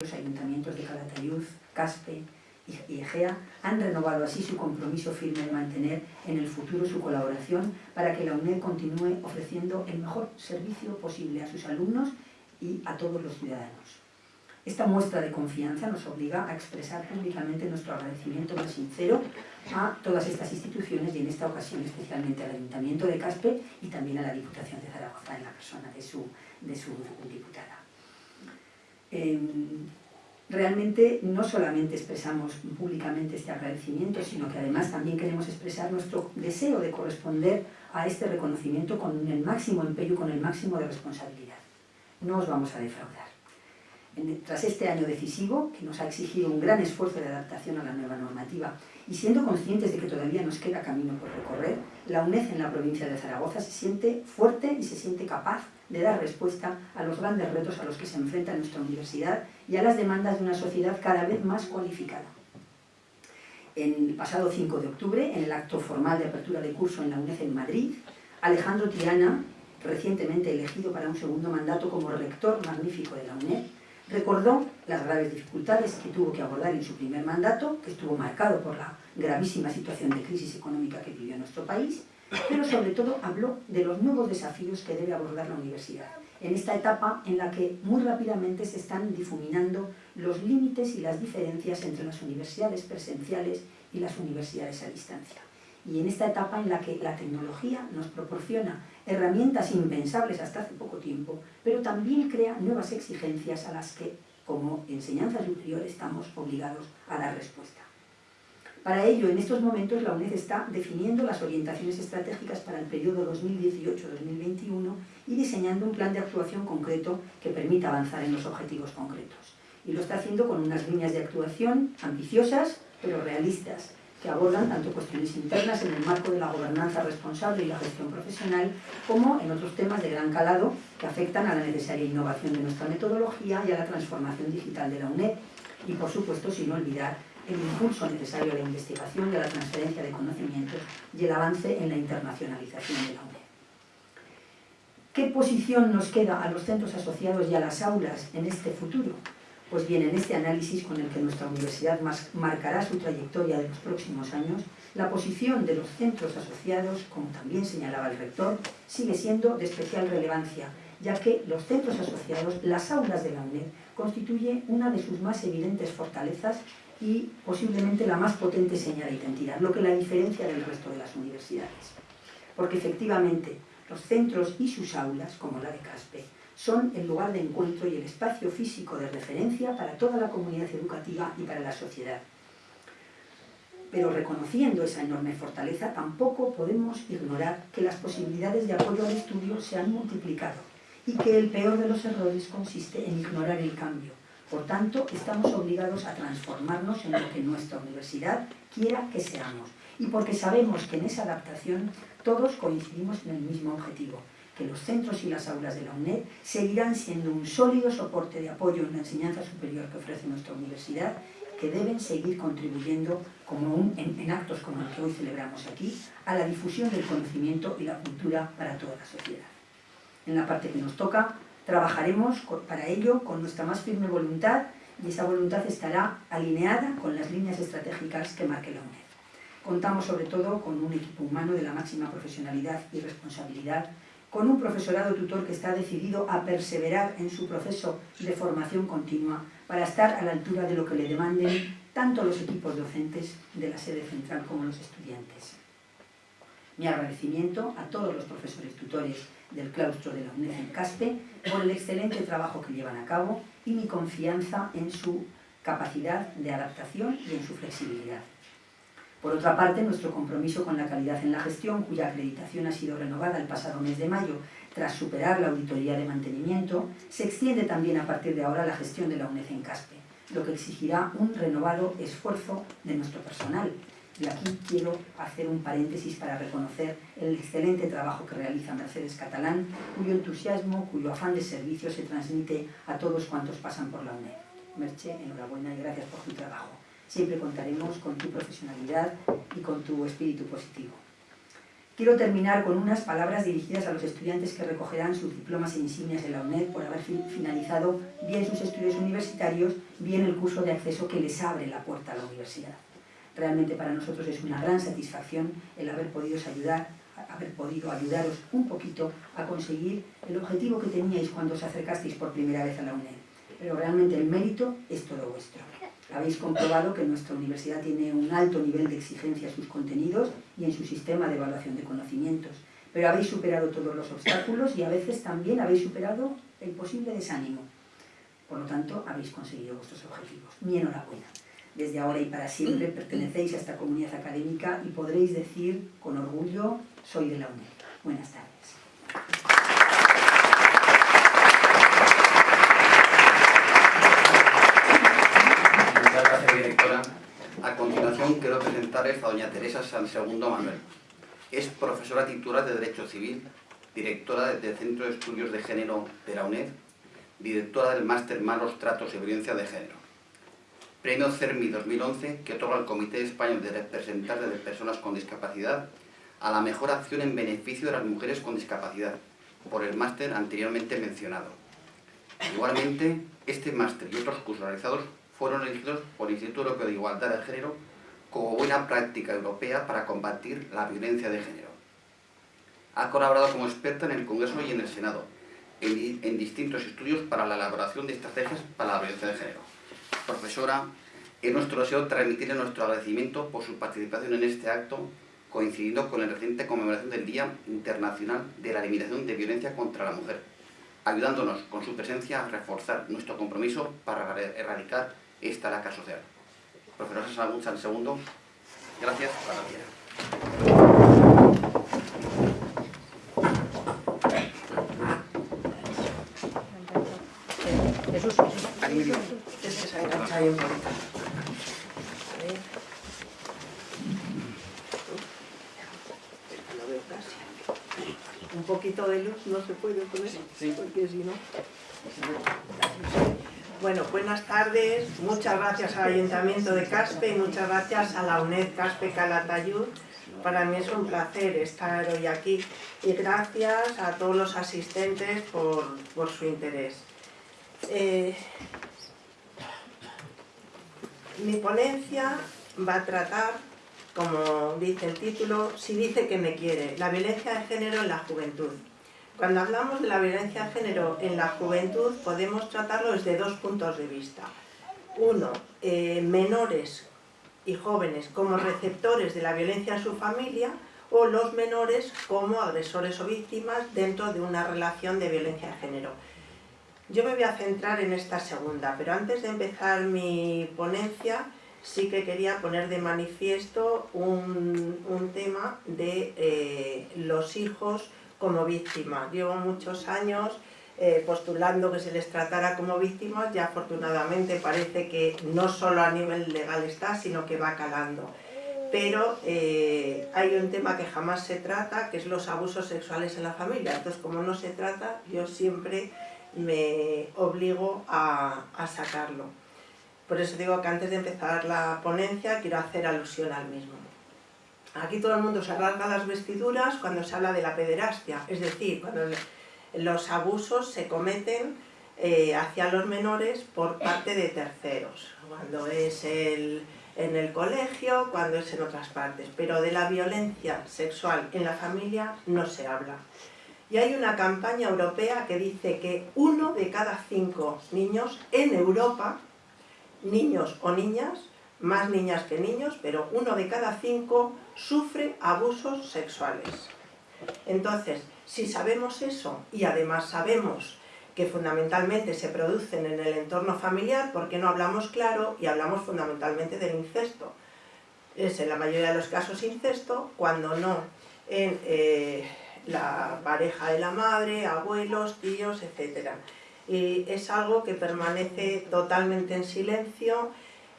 Los ayuntamientos de Calatayud, Caspe y Egea han renovado así su compromiso firme de mantener en el futuro su colaboración para que la UNED continúe ofreciendo el mejor servicio posible a sus alumnos y a todos los ciudadanos. Esta muestra de confianza nos obliga a expresar públicamente nuestro agradecimiento más sincero a todas estas instituciones y en esta ocasión especialmente al Ayuntamiento de Caspe y también a la Diputación de Zaragoza en la persona de su, de su diputada. Em, realmente no solamente expresamos públicamente este agradecimiento, sino que además también queremos expresar nuestro deseo de corresponder a este reconocimiento con el máximo empeño, con el máximo de responsabilidad. No os vamos a defraudar. tras este año decisivo, que nos ha exigido un gran esfuerzo de adaptación a la nueva normativa, y siendo conscientes de que todavía nos queda camino por recorrer, la UNED en la provincia de Zaragoza se siente fuerte y se siente capaz de dar respuesta a los grandes retos a los que se enfrenta nuestra universidad y a las demandas de una sociedad cada vez más cualificada. El pasado 5 de octubre, en el acto formal de apertura de curso en la UNED en Madrid, Alejandro Tirana, recientemente elegido para un segundo mandato como rector magnífico de la UNED, recordó las graves dificultades que tuvo que abordar en su primer mandato, que estuvo marcado por la gravísima situación de crisis económica que vivió nuestro país, pero sobre todo habló de los nuevos desafíos que debe abordar la universidad, en esta etapa en la que muy rápidamente se están difuminando los límites y las diferencias entre las universidades presenciales y las universidades a distancia. Y en esta etapa en la que la tecnología nos proporciona herramientas impensables hasta hace poco tiempo, pero también crea nuevas exigencias a las que, como enseñanza superior, estamos obligados a dar respuesta. Para ello, en estos momentos, la UNED está definiendo las orientaciones estratégicas para el periodo 2018-2021 y diseñando un plan de actuación concreto que permita avanzar en los objetivos concretos. Y lo está haciendo con unas líneas de actuación ambiciosas, pero realistas, que abordan tanto cuestiones internas en el marco de la gobernanza responsable y la gestión profesional, como en otros temas de gran calado que afectan a la necesaria innovación de nuestra metodología y a la transformación digital de la UNED, y por supuesto sin olvidar el impulso necesario a la investigación a la transferencia de conocimientos y el avance en la internacionalización de la UNED. ¿Qué posición nos queda a los centros asociados y a las aulas en este futuro? Pues bien, en este análisis con el que nuestra universidad marcará su trayectoria de los próximos años, la posición de los centros asociados, como también señalaba el rector, sigue siendo de especial relevancia, ya que los centros asociados, las aulas de la UNED, constituye una de sus más evidentes fortalezas y posiblemente la más potente señal de identidad, lo que la diferencia del resto de las universidades. Porque efectivamente, los centros y sus aulas, como la de Caspe, son el lugar de encuentro y el espacio físico de referencia para toda la comunidad educativa y para la sociedad. Pero reconociendo esa enorme fortaleza, tampoco podemos ignorar que las posibilidades de apoyo al estudio se han multiplicado y que el peor de los errores consiste en ignorar el cambio. Por tanto, estamos obligados a transformarnos en lo que nuestra universidad quiera que seamos y porque sabemos que en esa adaptación todos coincidimos en el mismo objetivo, que los centros y las aulas de la UNED seguirán siendo un sólido soporte de apoyo en la enseñanza superior que ofrece nuestra universidad, que deben seguir contribuyendo, como en, actos como el que hoy celebramos aquí, a la difusión del conocimiento y la cultura para toda la sociedad. En la parte que nos toca, trabajaremos para ello con nuestra más firme voluntad y esa voluntad estará alineada con las líneas estratégicas que marque la UNED. Contamos sobre todo con un equipo humano de la máxima profesionalidad y responsabilidad con un profesorado tutor que está decidido a perseverar en su proceso de formación continua para estar a la altura de lo que le demanden tanto los equipos docentes de la sede central como los estudiantes. Mi agradecimiento a todos los profesores tutores del claustro de la UNED en Caspe por el excelente trabajo que llevan a cabo y mi confianza en su capacidad de adaptación y en su flexibilidad. Por otra parte, nuestro compromiso con la calidad en la gestión, cuya acreditación ha sido renovada el pasado mes de mayo tras superar la auditoría de mantenimiento, se extiende también a partir de ahora la gestión de la UNED en CASPE, lo que exigirá un renovado esfuerzo de nuestro personal. Y aquí quiero hacer un paréntesis para reconocer el excelente trabajo que realiza Mercedes Catalán, cuyo entusiasmo, cuyo afán de servicio se transmite a todos cuantos pasan por la UNED. Merche, enhorabuena y gracias por tu trabajo siempre contaremos con tu profesionalidad y con tu espíritu positivo. Quiero terminar con unas palabras dirigidas a los estudiantes que recogerán sus diplomas e insignias de la UNED por haber finalizado bien sus estudios universitarios, bien el curso de acceso que les abre la puerta a la universidad. Realmente para nosotros es una gran satisfacción el haber podido ayudar haber podido ayudaros un poquito a conseguir el objetivo que teníais cuando os acercasteis por primera vez a la UNED. Pero realmente el mérito es todo vuestro. Habéis comprobado que nuestra universidad tiene un alto nivel de exigencia en sus contenidos y en su sistema de evaluación de conocimientos. Pero habéis superado todos los obstáculos y a veces también habéis superado el posible desánimo. Por lo tanto, habéis conseguido vuestros objetivos. Mi enhorabuena. Desde ahora y para siempre pertenecéis a esta comunidad académica y podréis decir con orgullo, soy de la UNED. Buenas tardes. Directora. A continuación quiero presentarles a doña Teresa San Segundo Manuel. Es profesora titular de Derecho Civil, directora del Centro de Estudios de Género de la UNED, directora del Máster Malos Tratos y Violencia de Género. Premio CERMI 2011 que otorga el Comité Español de Representantes de Personas con Discapacidad a la mejor acción en beneficio de las mujeres con discapacidad, por el máster anteriormente mencionado. Igualmente, este máster y otros cursos realizados fueron elegidos por el Instituto Europeo de Igualdad de Género como buena práctica europea para combatir la violencia de género. Ha colaborado como experta en el Congreso y en el Senado, en, distintos estudios para la elaboración de estrategias para la violencia de género. Profesora, es nuestro deseo transmitirle nuestro agradecimiento por su participación en este acto, coincidiendo con la reciente conmemoración del Día Internacional de la Eliminación de Violencia contra la Mujer, ayudándonos con su presencia a reforzar nuestro compromiso para erradicar esta laca social. Profesor Salud San Segundo, gracias, para Jesús, Es que se engancha ahí un poquito. Un poquito de luz no se puede poner, sí. porque si no... Bueno, buenas tardes. Muchas gracias al Ayuntamiento de Caspe y muchas gracias a la UNED Caspe Calatayud. Para mí es un placer estar hoy aquí y gracias a todos los asistentes por, su interés. Eh, mi ponencia va a tratar, como dice el título, Si dice que me quiere, la violencia de género en la juventud. Cuando hablamos de la violencia de género en la juventud podemos tratarlo desde dos puntos de vista. Uno, eh, menores y jóvenes como receptores de la violencia en su familia o los menores como agresores o víctimas dentro de una relación de violencia de género. Yo me voy a centrar en esta segunda, pero antes de empezar mi ponencia sí que quería poner de manifiesto un, tema de eh, los hijos como víctimas. Llevo muchos años eh, postulando que se les tratara como víctimas y afortunadamente parece que no solo a nivel legal está, sino que va calando. Pero eh, hay un tema que jamás se trata, que es los abusos sexuales en la familia. Entonces, como no se trata, yo siempre me obligo a, a sacarlo. Por eso digo que antes de empezar la ponencia quiero hacer alusión al mismo. Aquí todo el mundo se rasga las vestiduras cuando se habla de la pederastia, es decir, cuando los abusos se cometen eh, hacia los menores por parte de terceros, cuando es en el colegio, cuando es en otras partes, pero de la violencia sexual en la familia no se habla. Y hay una campaña europea que dice que uno de cada cinco niños en Europa, niños o niñas, más niñas que niños, pero uno de cada cinco sufre abusos sexuales. Entonces, si sabemos eso y además sabemos que fundamentalmente se producen en el entorno familiar, ¿por qué no hablamos claro y hablamos fundamentalmente del incesto? Es en la mayoría de los casos incesto, cuando no en eh, la pareja de la madre, abuelos, tíos, etc. Y es algo que permanece totalmente en silencio,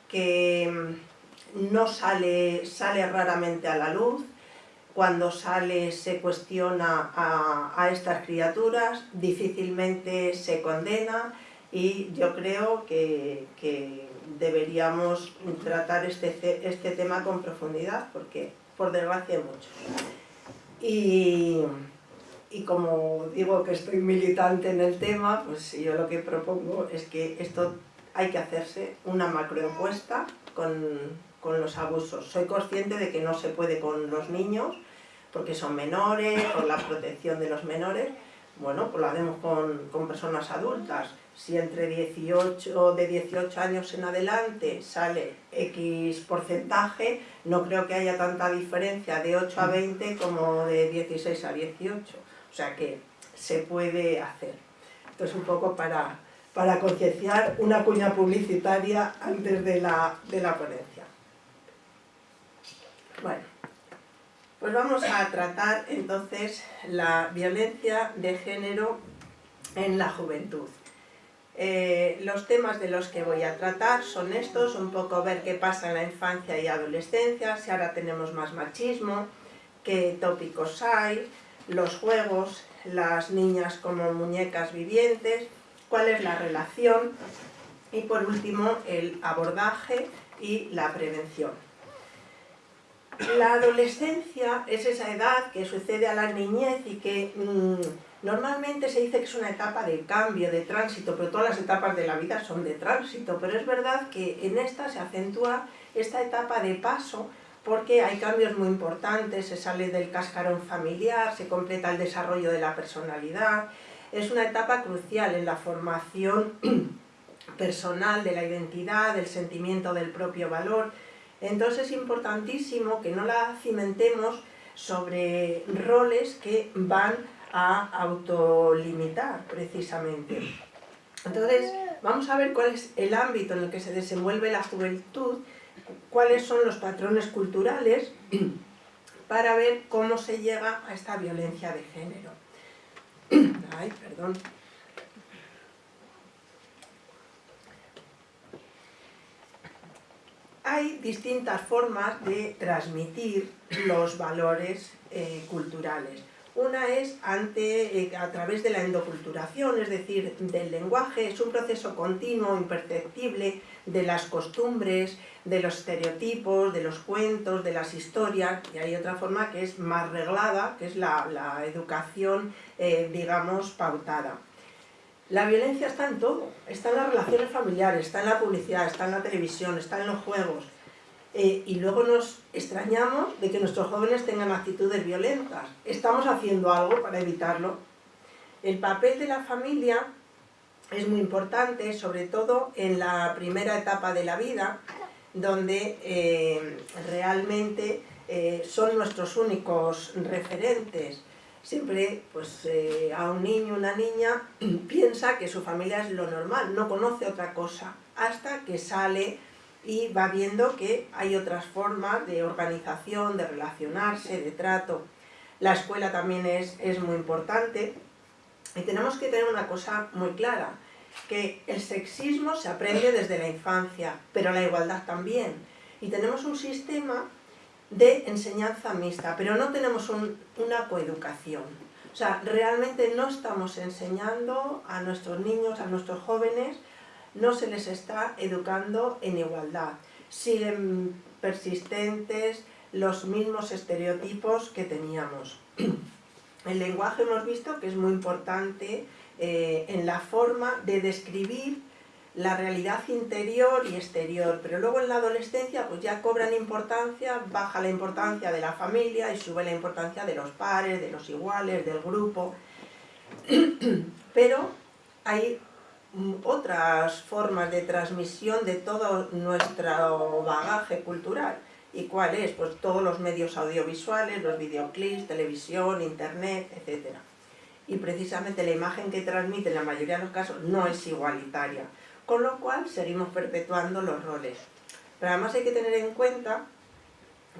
que mm, no sale, sale raramente a la luz, cuando sale se cuestiona a, estas criaturas, difícilmente se condena y yo creo que, deberíamos tratar este, este tema con profundidad porque por desgracia hay muchos. Y, y como digo que estoy militante en el tema, pues yo lo que propongo es que esto hay que hacerse una macroencuesta con, con los abusos. Soy consciente de que no se puede con los niños, porque son menores, por la protección de los menores, bueno, pues lo hacemos con, con, personas adultas. Si entre 18, de 18 años en adelante sale X porcentaje, no creo que haya tanta diferencia de 8 a 20 como de 16 a 18. O sea que se puede hacer. Entonces un poco para, para concienciar una cuña publicitaria antes de la, de la ponencia. Bueno, pues vamos a tratar entonces la violencia de género en la juventud. Eh, los temas de los que voy a tratar son estos, un poco ver qué pasa en la infancia y adolescencia, si ahora tenemos más machismo, qué tópicos hay, los juegos, las niñas como muñecas vivientes, cuál es la relación y por último el abordaje y la prevención. La adolescencia es esa edad que sucede a la niñez y que mmm, normalmente se dice que es una etapa de cambio, de tránsito, pero todas las etapas de la vida son de tránsito, pero es verdad que en esta se acentúa esta etapa de paso porque hay cambios muy importantes, se sale del cascarón familiar, se completa el desarrollo de la personalidad, es una etapa crucial en la formación personal de la identidad, del sentimiento del propio valor, entonces es importantísimo que no la cimentemos sobre roles que van a autolimitar precisamente. Entonces vamos a ver cuál es el ámbito en el que se desenvuelve la juventud, cuáles son los patrones culturales para ver cómo se llega a esta violencia de género. Ay, perdón. hay distintas formas de transmitir los valores eh, culturales. Una es ante, eh, a través de la endoculturación, es decir, del lenguaje, es un proceso continuo, imperceptible, de las costumbres, de los estereotipos, de los cuentos, de las historias, y hay otra forma que es más reglada, que es la, educación, eh, digamos, pautada. La violencia está en todo, está en las relaciones familiares, está en la publicidad, está en la televisión, está en los juegos. Eh, y luego nos extrañamos de que nuestros jóvenes tengan actitudes violentas. ¿Estamos haciendo algo para evitarlo? El papel de la familia es muy importante, sobre todo en la primera etapa de la vida, donde eh, realmente eh, son nuestros únicos referentes siempre pues, eh, a un niño, una niña, piensa que su familia es lo normal, no conoce otra cosa, hasta que sale y va viendo que hay otras formas de organización, de relacionarse, de trato. La escuela también es, es muy importante y tenemos que tener una cosa muy clara, que el sexismo se aprende desde la infancia, pero la igualdad también. Y tenemos un sistema de enseñanza mixta, pero no tenemos una coeducación. O sea, realmente no estamos enseñando a nuestros niños, a nuestros jóvenes, no se les está educando en igualdad. Siguen persistentes los mismos estereotipos que teníamos. El lenguaje hemos visto que es muy importante eh, en la forma de describir la realidad interior y exterior, pero luego en la adolescencia pues ya cobran importancia, baja la importancia de la familia y sube la importancia de los pares, de los iguales, del grupo, pero hay otras formas de transmisión de todo nuestro bagaje cultural. ¿Y cuál es? Pues todos los medios audiovisuales, los videoclips, televisión, internet, etc. Y precisamente la imagen que transmite en la mayoría de los casos no es igualitaria con lo cual seguimos perpetuando los roles. Pero además hay que tener en cuenta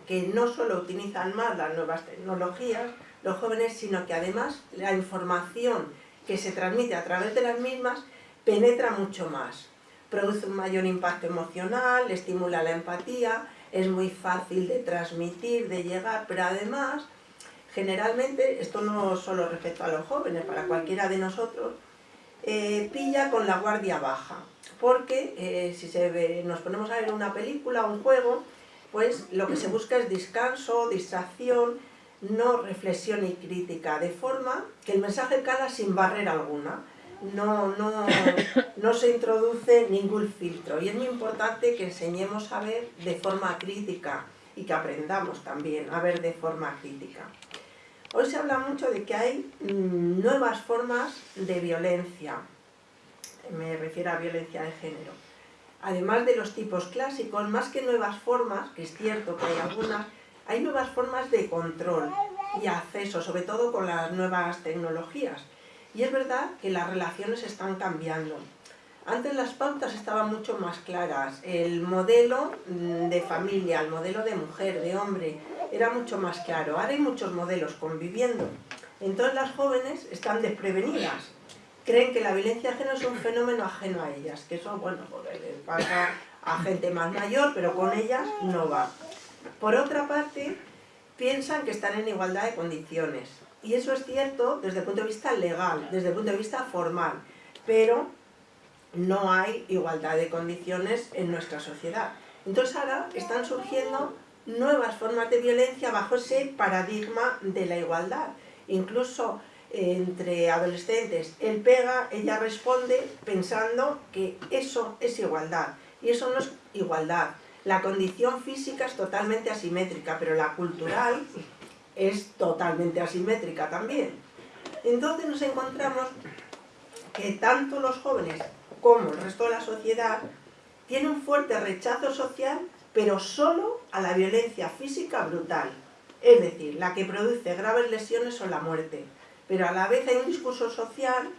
que no solo utilizan más las nuevas tecnologías los jóvenes, sino que además la información que se transmite a través de las mismas penetra mucho más. Produce un mayor impacto emocional, estimula la empatía, es muy fácil de transmitir, de llegar, pero además, generalmente, esto no solo respecto a los jóvenes, para cualquiera de nosotros, eh, pilla con la guardia baja porque eh, si se nos ponemos a ver una película un juego, pues lo que se busca es descanso, distracción, no reflexión y crítica, de forma que el mensaje cala sin barrera alguna. No, no, no se introduce ningún filtro y es muy importante que enseñemos a ver de forma crítica y que aprendamos también a ver de forma crítica. Hoy se habla mucho de que hay mm, nuevas formas de violencia, me refiero a violencia de género. Además de los tipos clásicos, más que nuevas formas, que es cierto que hay algunas, hay nuevas formas de control y acceso, sobre todo con las nuevas tecnologías. Y es verdad que las relaciones están cambiando. Antes las pautas estaban mucho más claras, el modelo mm, de familia, el modelo de mujer, de hombre, era mucho más claro. Ahora hay muchos modelos conviviendo. Entonces las jóvenes están desprevenidas creen que la violencia ajena es un fenómeno ajeno a ellas, que eso, bueno, pasa a gente más mayor, pero con ellas no va. Por otra parte, piensan que están en igualdad de condiciones. Y eso es cierto desde el punto de vista legal, desde el punto de vista formal, pero no hay igualdad de condiciones en nuestra sociedad. Entonces ahora están surgiendo nuevas formas de violencia bajo ese paradigma de la igualdad. Incluso entre adolescentes, él pega, ella responde pensando que eso es igualdad. Y eso no es igualdad. La condición física es totalmente asimétrica, pero la cultural es totalmente asimétrica también. Entonces nos encontramos que tanto los jóvenes como el resto de la sociedad tienen un fuerte rechazo social, pero solo a la violencia física brutal. Es decir, la que produce graves lesiones o la muerte pero a la vez hay un discurso social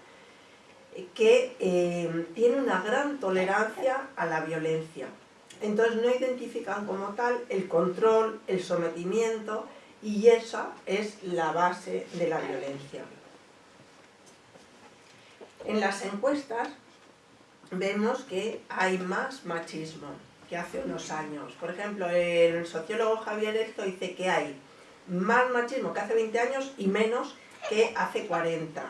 que eh, tiene una gran tolerancia a la violencia. Entonces no identifican como tal el control, el sometimiento y esa es la base de la violencia. En las encuestas vemos que hay más machismo que hace unos años. Por ejemplo, el sociólogo Javier Esto dice que hay más machismo que hace 20 años y menos que hace 40.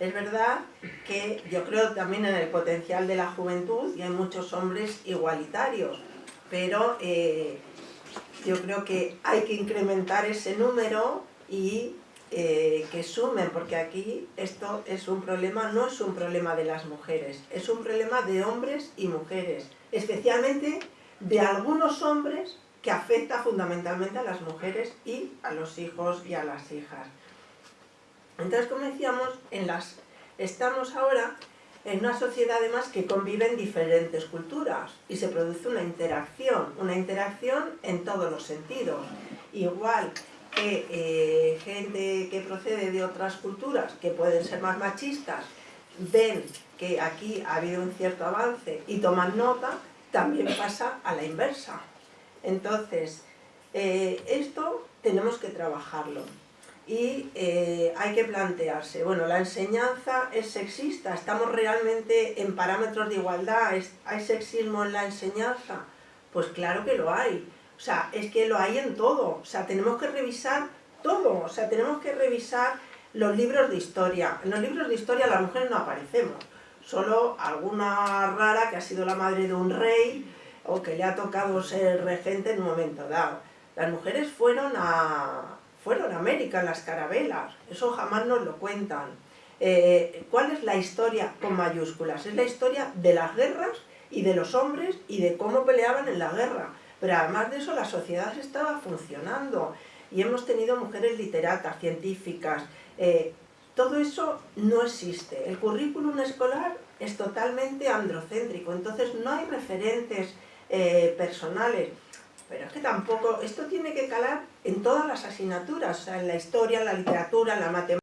Es verdad que yo creo también en el potencial de la juventud y hay muchos hombres igualitarios, pero eh, yo creo que hay que incrementar ese número y eh, que sumen, porque aquí esto es un problema, no es un problema de las mujeres, es un problema de hombres y mujeres, especialmente de algunos hombres que afecta fundamentalmente a las mujeres y a los hijos y a las hijas. Entonces, como decíamos, en las, estamos ahora en una sociedad además que conviven diferentes culturas y se produce una interacción, una interacción en todos los sentidos. Igual que eh, gente que procede de otras culturas, que pueden ser más machistas, ven que aquí ha habido un cierto avance y toman nota, también pasa a la inversa. Entonces, eh, esto tenemos que trabajarlo y eh, hay que plantearse, bueno, la enseñanza es sexista, ¿estamos realmente en parámetros de igualdad? ¿Hay sexismo en la enseñanza? Pues claro que lo hay, o sea, es que lo hay en todo, o sea, tenemos que revisar todo, o sea, tenemos que revisar los libros de historia. En los libros de historia las mujeres no aparecemos, solo alguna rara que ha sido la madre de un rey o que le ha tocado ser regente en un momento dado. Las mujeres fueron a, fueron a América las carabelas, eso jamás nos lo cuentan. Eh, ¿Cuál es la historia con mayúsculas? Es la historia de las guerras y de los hombres y de cómo peleaban en la guerra. Pero además de eso la sociedad estaba funcionando y hemos tenido mujeres literatas, científicas, eh, todo eso no existe. El currículum escolar es totalmente androcéntrico, entonces no hay referentes eh, personales. Pero es que tampoco, esto tiene que calar en todas las asignaturas, o sea, en la historia, en la literatura, en la matemática,